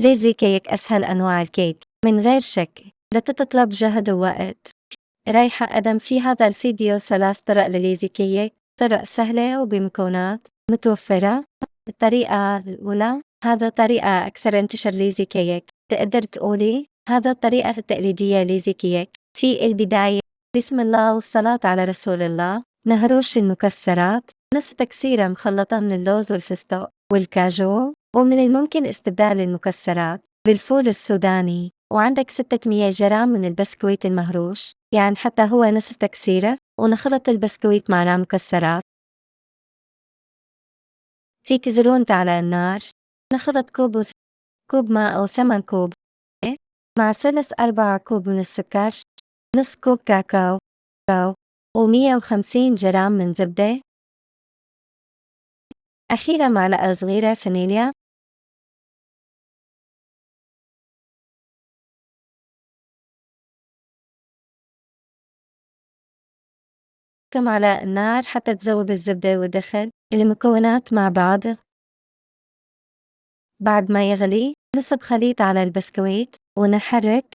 lazy cake أسهل أنواع الكيك. من غير شك لا تتطلب جهد ووقت رايحة نقدم في هذا الفيديو ثلاث طرق لل lazy cake. طرق سهلة وبمكونات متوفرة. الطريقة الأولى هذا طريقة أكثر انتشار lazy cake. تقدر تقولي هذا الطريقة التقليدية lazy cake. في البداية بسم الله والصلاة على رسول الله. نهروش المكسرات. نص تكسيرة مخلطة من اللوز والفستق والكاجو. ومن الممكن استبدال المكسرات بالفول السوداني. وعندك 600 جرام من البسكويت المهروش يعني حتى هو نصف تكسيرة ونخلط البسكويت مع مكسرات في كسرونة على النار نخلط كوب وس... كوب ماء أو ثمن كوب مع ثلث أربع كوب من السكر نص كوب كاكاو ومية وخمسين جرام من زبدة. أخيرا معلقة صغيرة فانيليا. كم على النار حتى تذوب الزبدة والدخل المكونات مع بعض. بعد ما يغلي نصب خليط على البسكويت ونحرك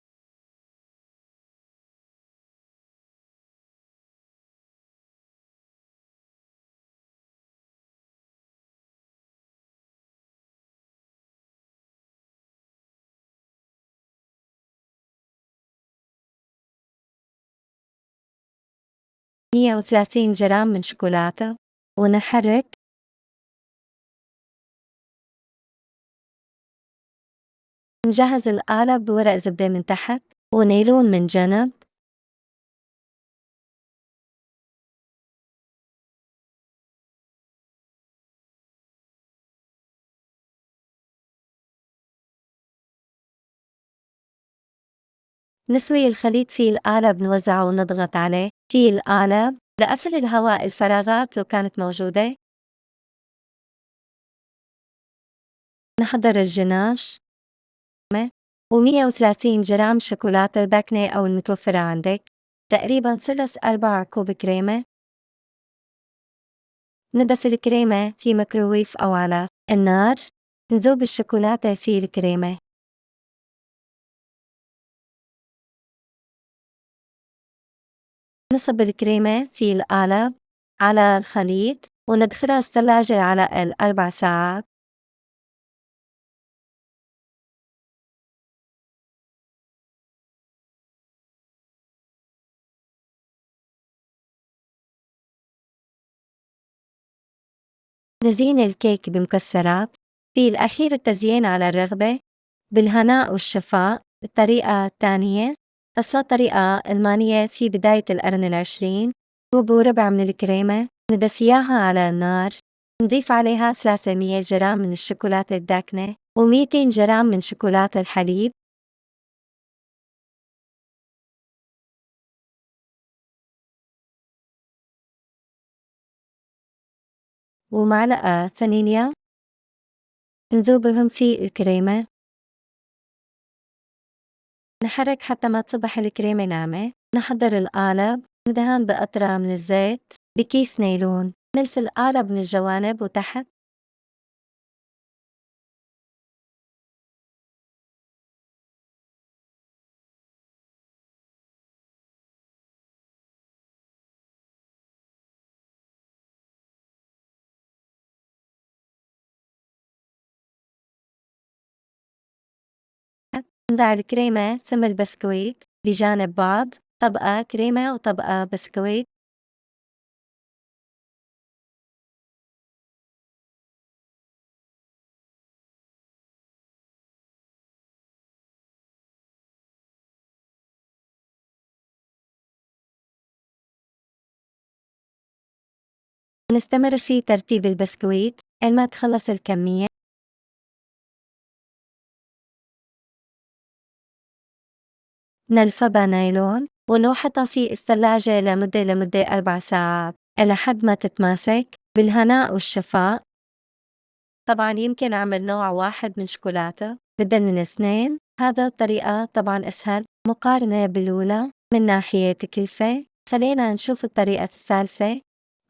مية وثلاثين جرام من شوكولاتة. ونحرك. نجهز القالب بورق زبدة من تحت. ونيلون من جنب. نسوي الخليط في القالب نوزعه ونضغط عليه. في القالب لقفل الهواء الفراغات لو كانت موجودة. نحضر الجناش. و130 جرام شوكولاتة داكنة أو المتوفرة عندك. تقريبا ثلث أربع كوب كريمة. ندس الكريمة في ميكروويف أو على النار. نذوب الشوكولاتة في الكريمة. نصب الكريمة في القالب على الخليط وندخلها الثلاجة على الأربع ساعات. نزين الكيك بمكسرات. في الأخير التزيين على الرغبة بالهناء والشفاء الطريقة الثانية قصة طريقة ألمانية في بداية القرن العشرين كوب وربع من الكريمة ندس إياها على النار نضيف عليها 300 جرام من الشوكولاتة الداكنة و200 جرام من شوكولاتة الحليب. ومعلقة فانيليا. نذوبهم في الكريمة. نحرك حتى ما تصبح الكريمة ناعمة. نحضر القالب ندهن بقطرة من الزيت بكيس نايلون نلف القالب من الجوانب وتحت. نضع الكريمة ثم البسكويت بجانب بعض طبقة كريمة وطبقة بسكويت. نستمر في ترتيب البسكويت. ما تخلص الكمية. نلصبها نايلون ونوحطها في الثلاجة لمدة لمدة أربع ساعات إلى حد ما تتماسك بالهناء والشفاء. طبعا يمكن أعمل نوع واحد من شوكولاتة بدل من اثنين. هذا الطريقة طبعا أسهل. مقارنة بالأولى من ناحية تكلفة. خلينا نشوف الطريقة الثالثة.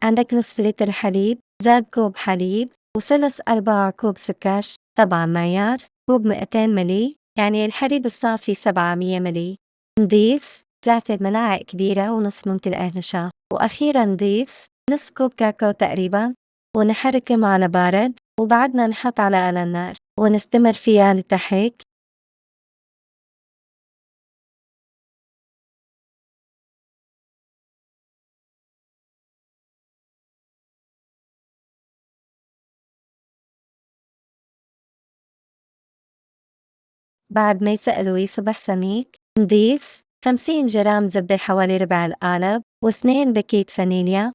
عندك نصف لتر حليب زاد كوب حليب وثلث أرباع كوب سكر طبعا معيار. كوب 200 ملي يعني الحليب الصافي 700 ملي نضيف ثلاثة ملاعق كبيرة ونص ممكن نشا وأخيرا نضيف نص كوب كاكاو تقريبا ونحركهم على بارد وبعدنا نحط على على النار ونستمر فيها لتحك بعد ما يسأل ويصبح سميك. نضيف 50 جرام زبدة حوالي ربع القالب واثنين باكيت فانيليا.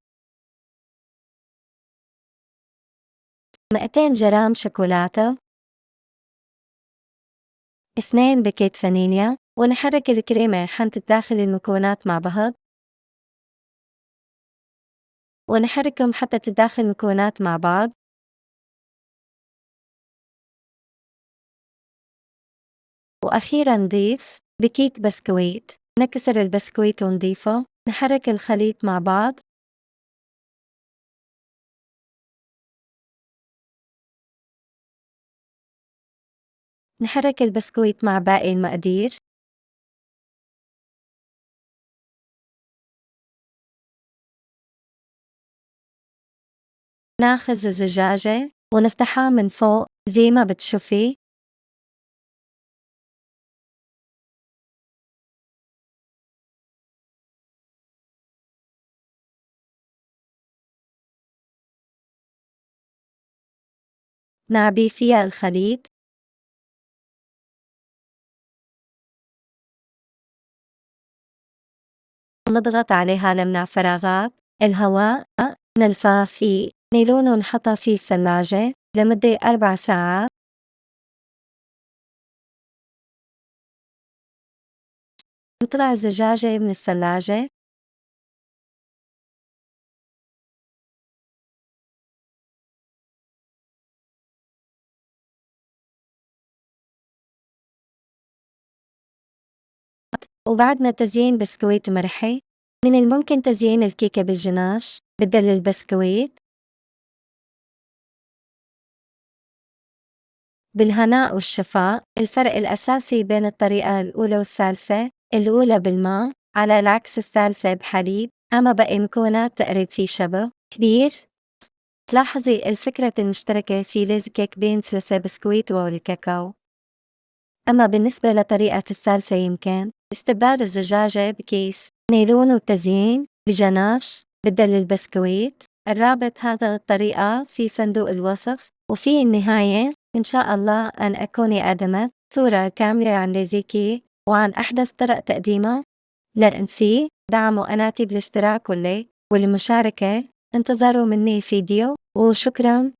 200 جرام شوكولاتة. اثنين باكيت فانيليا ونحرك الكريمة حتى تداخل المكونات مع بعض. ونحركهم حتى تداخل المكونات مع بعض. وأخيرا نضيف باكيت بسكويت. نكسر البسكويت ونضيفه. نحرك الخليط مع بعض. نحرك البسكويت مع باقي المقادير. ناخذ الزجاجة ونفتحها من فوق زي ما بتشوفي. نعبي فيها الخليط. نضغط عليها نمنع فراغات. الهواء نلصق فيه نيلون ونحطها في الثلاجة لمدة أربع ساعات. نطلع الزجاجة من الثلاجة. وبعدها تزيين بسكويت ماري من الممكن تزيين الكيكة بالجناش بدل البسكويت. بالهناء والشفاء الفرق الأساسي بين الطريقة الأولى والثالثة الأولى بالماء على العكس الثالثة بحليب. أما باقي المكونات تقريب في شبه كبير. تلاحظي الفكرة المشتركة في lazy cake بين ثلاثة بسكويت والكاكاو أما بالنسبة لطريقة الثالثة يمكن استبدال الزجاجة بكيس نيلون والتزيين بجناش بدل البسكويت. الرابط هذا الطريقة في صندوق الوصف وفي النهاية إن شاء الله أن أكون قدمت صورة كاملة عن ليزيكي وعن أحدث طرق تقديمها. لا تنسي دعموا قناتي بالاشتراك والليك والمشاركة. انتظروا مني فيديو وشكرا.